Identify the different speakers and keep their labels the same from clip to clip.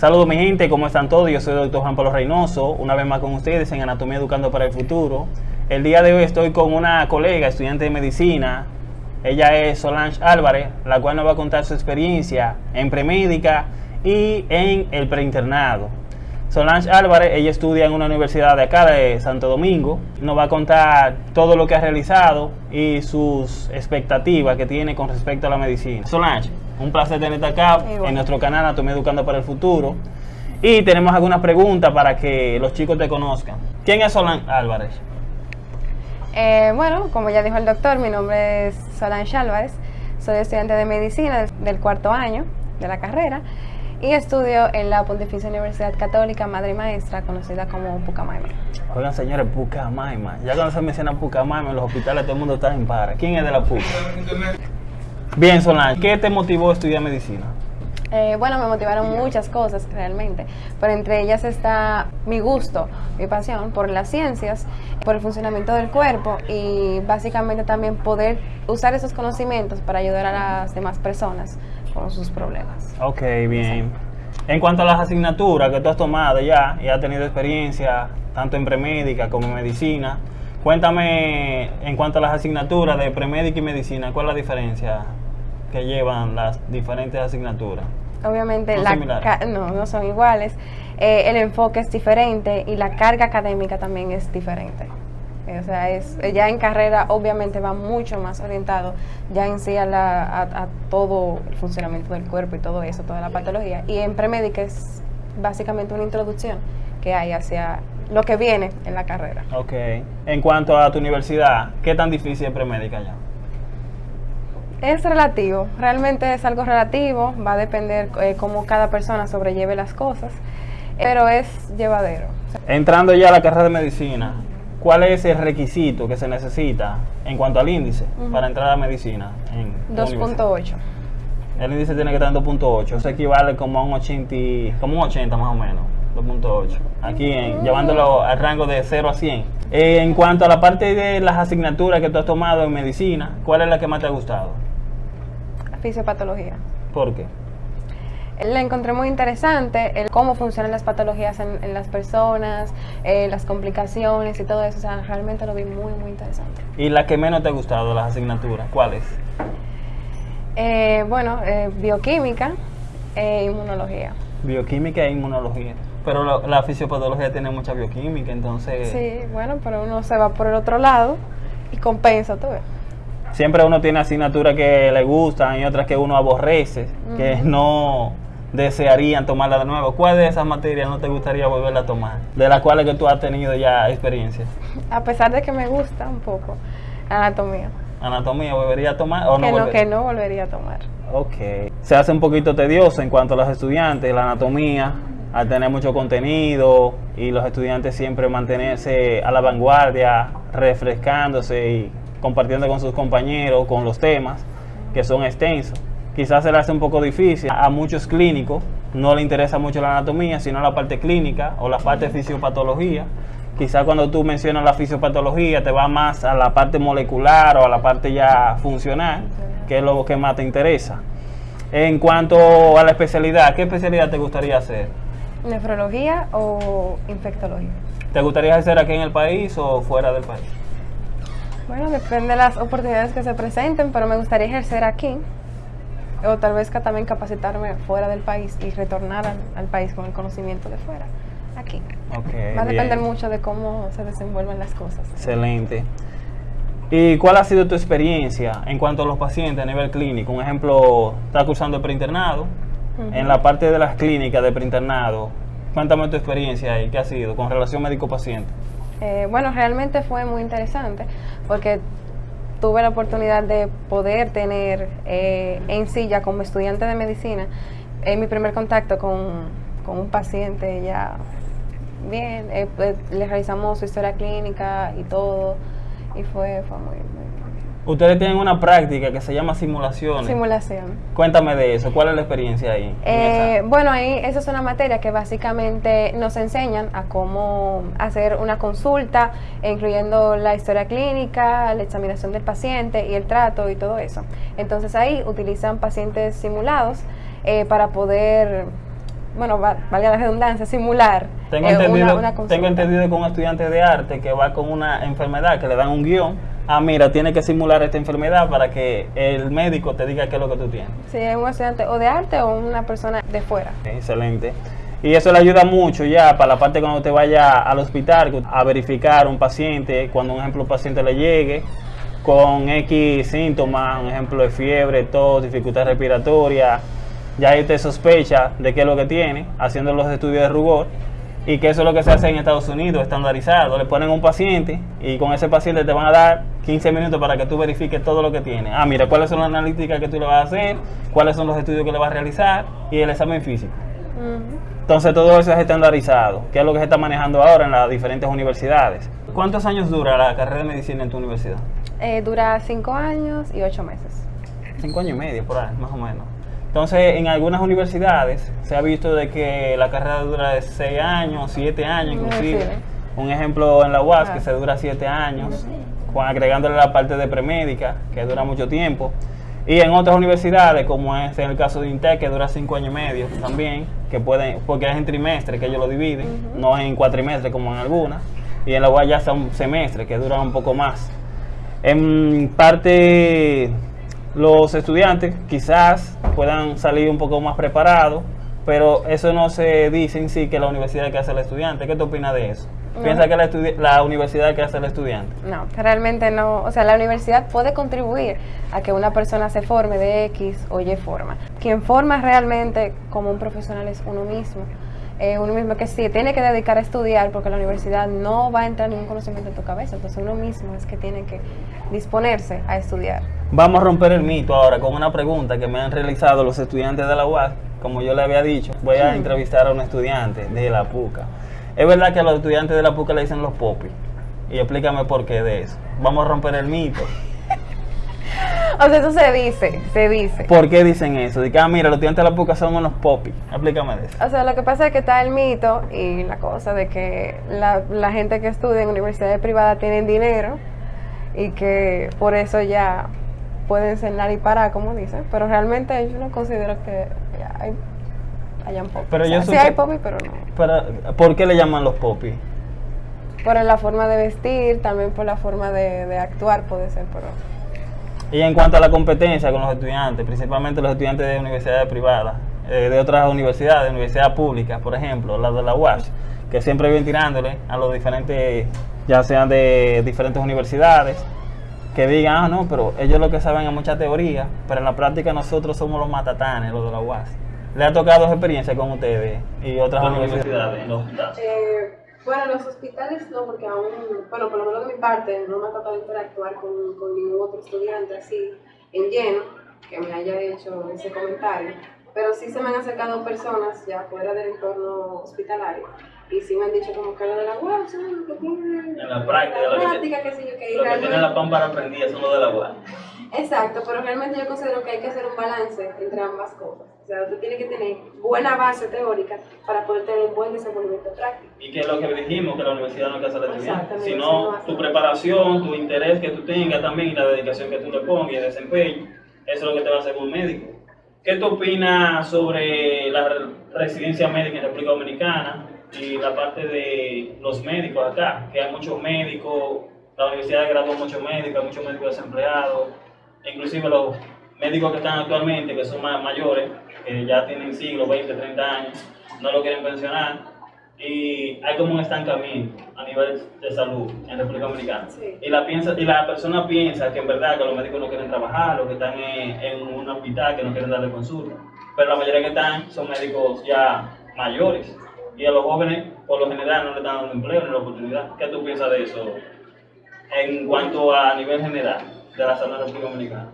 Speaker 1: Saludos mi gente, ¿cómo están todos? Yo soy el doctor Juan Pablo Reynoso, una vez más con ustedes en Anatomía Educando para el Futuro. El día de hoy estoy con una colega, estudiante de medicina. Ella es Solange Álvarez, la cual nos va a contar su experiencia en premédica y en el preinternado. Solange Álvarez, ella estudia en una universidad de acá de Santo Domingo. Nos va a contar todo lo que ha realizado y sus expectativas que tiene con respecto a la medicina. Solange, un placer tenerte acá en nuestro canal Anatomía Educando para el Futuro. Y tenemos algunas preguntas para que los chicos te conozcan. ¿Quién es Solange Álvarez?
Speaker 2: Eh, bueno, como ya dijo el doctor, mi nombre es Solange Álvarez. Soy estudiante de medicina del cuarto año de la carrera y estudio en la Pontificia Universidad Católica Madre y Maestra, conocida como Pucamaima.
Speaker 1: Oigan, señores, Pucamaima. Ya cuando se menciona Pucamaima en los hospitales todo el mundo está en para. ¿Quién es de la Puca? Bien, Solange, ¿qué te motivó a estudiar medicina?
Speaker 2: Eh, bueno, me motivaron muchas cosas realmente, pero entre ellas está mi gusto, mi pasión por las ciencias, por el funcionamiento del cuerpo y básicamente también poder usar esos conocimientos para ayudar a las demás personas con sus problemas.
Speaker 1: Ok, bien. En cuanto a las asignaturas que tú has tomado ya y has tenido experiencia tanto en premédica como en medicina, cuéntame en cuanto a las asignaturas de premédica y medicina, ¿cuál es la diferencia que llevan las diferentes asignaturas?
Speaker 2: Obviamente no, no, son iguales. Eh, el enfoque es diferente y la carga académica también es diferente. O sea, es, ya en carrera obviamente va mucho más orientado ya en sí a, a, todo el funcionamiento del cuerpo y todo eso, toda la patología. Y en premédica es básicamente una introducción que hay hacia lo que viene en la carrera.
Speaker 1: Ok. En cuanto a tu universidad, ¿qué tan difícil es premédica ya?
Speaker 2: Es relativo, realmente es algo relativo, va a depender eh, cómo cada persona sobrelleve las cosas, pero es llevadero.
Speaker 1: Entrando ya a la carrera de medicina, ¿Cuál es el requisito que se necesita en cuanto al índice para entrar a medicina?
Speaker 2: 2.8.
Speaker 1: El índice tiene que estar en 2.8, eso equivale como a un 80, como un 80 más o menos, 2.8. Aquí en, llevándolo al rango de 0 a 100. Eh, en cuanto a la parte de las asignaturas que tú has tomado en medicina, ¿cuál es la que más te ha gustado?
Speaker 2: Fisiopatología.
Speaker 1: ¿Por qué?
Speaker 2: La encontré muy interesante, el cómo funcionan las patologías en, las personas, eh, las complicaciones y todo eso. O sea, realmente lo vi muy, muy interesante.
Speaker 1: ¿Y la que menos te ha gustado, las asignaturas? ¿Cuál es?
Speaker 2: Eh, bueno, eh, bioquímica e inmunología.
Speaker 1: Bioquímica e inmunología. Pero la fisiopatología tiene mucha bioquímica, entonces...
Speaker 2: Sí, bueno, pero uno se va por el otro lado y compensa todo.
Speaker 1: Siempre uno tiene asignaturas que le gustan y otras que uno aborrece, que no desearían tomarla de nuevo? ¿Cuál de esas materias no te gustaría volverla a tomar? De las cuales que tú has tenido ya experiencia.
Speaker 2: A pesar de que me gusta un poco, anatomía.
Speaker 1: ¿Anatomía volvería a tomar o
Speaker 2: que
Speaker 1: no?
Speaker 2: que no volvería a tomar.
Speaker 1: Ok. Se hace un poquito tedioso en cuanto a los estudiantes, la anatomía, al tener mucho contenido y los estudiantes siempre mantenerse a la vanguardia, refrescándose y compartiendo con sus compañeros, con los temas que son extensos quizás se le hace un poco difícil. A muchos clínicos no le interesa mucho la anatomía, sino la parte clínica o la parte de fisiopatología. Quizás cuando tú mencionas la fisiopatología te va más a la parte molecular o a la parte ya funcional, que es lo que más te interesa. En cuanto a la especialidad, ¿qué especialidad te gustaría hacer?
Speaker 2: ¿Nefrología o infectología?
Speaker 1: ¿Te gustaría hacer aquí en el país o fuera del país?
Speaker 2: Bueno, depende de las oportunidades que se presenten, pero me gustaría ejercer aquí o tal vez también capacitarme fuera del país y retornar al, país con el conocimiento de fuera, aquí. Va a depender mucho de cómo se desenvuelven las cosas.
Speaker 1: Excelente. ¿Y cuál ha sido tu experiencia en cuanto a los pacientes a nivel clínico? Un ejemplo, estás cursando el preinternado. En la parte de las clínicas de preinternado, cuéntame tu experiencia ahí, ¿qué ha sido con relación médico-paciente?
Speaker 2: Eh, bueno, realmente fue muy interesante porque tuve la oportunidad de poder tener eh, en ya como estudiante de medicina en mi primer contacto con, un paciente ya bien, eh, pues, le realizamos su historia clínica y todo y fue, fue muy,
Speaker 1: Ustedes tienen una práctica que se llama simulación.
Speaker 2: Simulación.
Speaker 1: Cuéntame de eso, ¿cuál es la experiencia ahí?
Speaker 2: Eh, bueno, ahí esa es una materia que básicamente nos enseñan a cómo hacer una consulta, incluyendo la historia clínica, la examinación del paciente y el trato y todo eso. Entonces ahí utilizan pacientes simulados eh, para poder bueno, valga la redundancia, simular
Speaker 1: tengo eh, entendido, una, Tengo entendido que un estudiante de arte que va con una enfermedad, que le dan un guion, ah, mira, tiene que simular esta enfermedad para que el médico te diga qué es lo que tú tienes.
Speaker 2: Sí, es un estudiante o de arte o una persona de fuera.
Speaker 1: Excelente. Y eso le ayuda mucho ya para la parte cuando usted vaya al hospital a verificar un paciente, cuando un ejemplo un paciente le llegue con X síntomas, un ejemplo de fiebre, tos, dificultad respiratoria, ya ahí usted sospecha de qué es lo que tiene, haciendo los estudios de rugor, y que eso es lo que se hace en Estados Unidos, estandarizado. Le ponen un paciente y con ese paciente te van a dar 15 minutos para que tú verifiques todo lo que tiene. Ah, mira, cuáles son las analíticas que tú le vas a hacer, cuáles son los estudios que le vas a realizar y el examen físico. Entonces todo eso es estandarizado, que es lo que se está manejando ahora en las diferentes universidades. ¿Cuántos años dura la carrera de medicina en tu universidad?
Speaker 2: Eh, dura cinco años y ocho meses.
Speaker 1: Cinco años y medio, por ahí, más o menos. Entonces, en algunas universidades se ha visto de que la carrera dura de seis años, siete años inclusive. Un ejemplo en la UAS que se dura siete años, agregándole la parte de premédica, que dura mucho tiempo. Y en otras universidades, como es en el caso de INTEC, que dura cinco años y medio también, que pueden, porque es en trimestre que ellos lo dividen, no es en cuatrimestre como en algunas. Y en la UAS ya son semestres que duran un poco más. En parte, los estudiantes quizás puedan salir un poco más preparados, pero eso no se dice en sí que la universidad que hace el estudiante. ¿Qué te opinas de eso? ¿Piensa que la, la, universidad que hace el estudiante?
Speaker 2: No, realmente no. O sea, la universidad puede contribuir a que una persona se forme de X o Y forma. Quien forma realmente como un profesional es uno mismo. Eh, uno mismo que sí, tiene que dedicar a estudiar porque la universidad no va a entrar ningún conocimiento en tu cabeza. Entonces uno mismo es que tiene que disponerse a estudiar.
Speaker 1: Vamos a romper el mito ahora con una pregunta que me han realizado los estudiantes de la UAS. Como yo le había dicho, voy a entrevistar a un estudiante de la PUCA. Es verdad que a los estudiantes de la PUCA le dicen los popis. Y explícame por qué de eso. Vamos a romper el mito.
Speaker 2: O sea, eso se dice, se dice.
Speaker 1: ¿Por qué dicen eso? De que, ah, mira, los estudiantes de la PUCA son unos popis. Explícame de eso.
Speaker 2: O sea, lo que pasa es que está el mito y la cosa de que la, la gente que estudia en universidades privadas tienen dinero y que por eso ya pueden cenar y parar, como dicen. Pero realmente yo no considero que hay hayan popis.
Speaker 1: Pero yo
Speaker 2: sí hay popis, pero no.
Speaker 1: Pero, ¿Por qué le llaman los popis?
Speaker 2: Por la forma de vestir, también por la forma de, actuar puede ser, pero...
Speaker 1: Y en cuanto a la competencia con los estudiantes, principalmente los estudiantes de universidades privadas, eh, de otras universidades, universidades públicas, por ejemplo, las de la UAS, que siempre vienen tirándole a los diferentes, ya sean de diferentes universidades, que digan, ah, no, pero ellos lo que saben es mucha teoría, pero en la práctica nosotros somos los matatanes, los de la UAS. ¿Le ha tocado experiencia con ustedes y otras universidades
Speaker 2: eh, bueno, los hospitales no, porque aún, bueno, por lo menos de mi parte, no me ha tocado interactuar con, con ningún otro estudiante así en lleno que me haya hecho ese comentario. Pero sí se me han acercado personas ya fuera del entorno hospitalario y sí me han dicho como que lo de la UAS,
Speaker 1: lo que tiene en la práctica, la práctica, que, sé yo, que, lo que tiene la pámpara prendida son lo de la UAS.
Speaker 2: Exacto, pero realmente yo considero que hay que hacer un balance entre ambas cosas. Sea, usted tiene que tener buena base teórica para poder tener un buen desenvolvimiento práctico.
Speaker 1: Y que es lo que dijimos, que la universidad no es casa de estudiante, sino tu preparación, tu interés que tú tengas también y la dedicación que tú le pongas y el desempeño, eso es lo que te va a hacer un médico. ¿Qué tú opinas sobre la residencia médica en República Dominicana y la parte de los médicos acá? Que hay muchos médicos, la universidad graduó muchos médicos, hay muchos médicos desempleados inclusive los médicos que están actualmente, que son más mayores, que ya tienen siglos, 20, 30 años, no lo quieren pensionar. Y hay como un estancamiento a nivel de salud en República Dominicana. Y, la piensa, y la persona piensa que en verdad que los médicos no quieren trabajar, o que están en, un hospital, que no quieren darle consulta. Pero la mayoría que están son médicos ya mayores. Y a los jóvenes, por lo general, no le están dando empleo ni la oportunidad. ¿Qué tú piensas de eso en cuanto a nivel general? de la zona República Dominicana?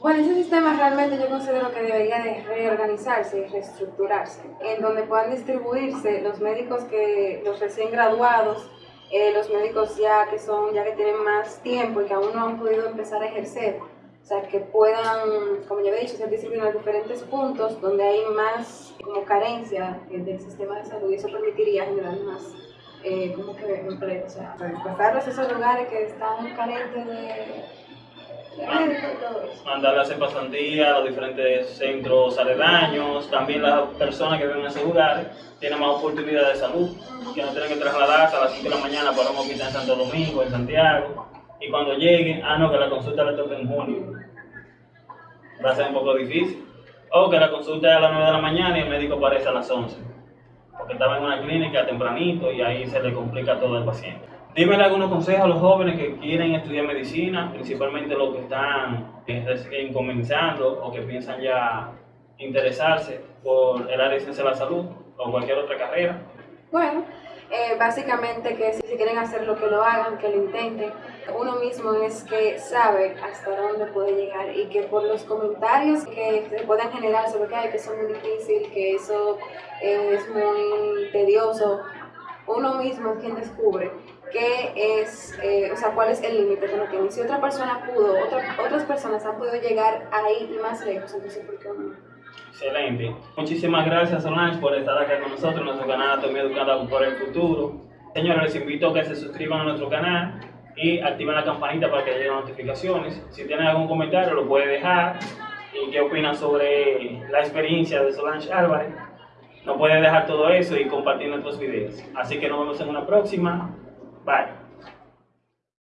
Speaker 2: Bueno, ese sistema realmente yo considero que debería de reorganizarse y reestructurarse, en donde puedan distribuirse los médicos que, los recién graduados, eh, los médicos ya que son, ya que tienen más tiempo y que aún no han podido empezar a ejercer, o sea, que puedan, como ya he dicho, ser distribuidos en diferentes puntos donde hay más como carencia del sistema de salud y eso permitiría generar más eh, como que empleo, o sea, pasarlos a esos lugares que están carentes de
Speaker 1: mandarle a hacer pasantía a los diferentes centros aledaños, también las personas que viven en esos lugares tienen más oportunidades de salud, que no tienen que trasladarse a las 5 de la mañana para un hospital en Santo Domingo, en Santiago, y cuando lleguen, ah no, que la consulta le toca en junio, va a ser un poco difícil, o que la consulta es a las 9 de la mañana y el médico aparece a las 11, porque estaba en una clínica tempranito y ahí se le complica todo al paciente. Dímele algunos consejos a los jóvenes que quieren estudiar medicina, principalmente los que están recién comenzando o que piensan ya interesarse por el área de ciencia de la salud o cualquier otra carrera.
Speaker 2: Bueno, eh, básicamente que si quieren hacer lo que lo hagan, que lo intenten. Uno mismo es que sabe hasta dónde puede llegar y que por los comentarios que se puedan generar sobre que, hay, que es muy difícil, que eso es muy tedioso, uno mismo es quien descubre qué es, eh, o sea, cuál es el límite que uno tiene. Si otra persona pudo, otras personas han podido llegar ahí y más lejos, entonces ¿por qué no?
Speaker 1: Excelente. Muchísimas gracias Solange por estar acá con nosotros en nuestro canal Anatomía Educada por el Futuro. Señores, les invito a que se suscriban a nuestro canal y activen la campanita para que lleguen notificaciones. Si tienen algún comentario lo pueden dejar y qué opinan sobre la experiencia de Solange Álvarez. No pueden dejar todo eso y compartir nuestros videos. Así que nos vemos en una próxima. Bye.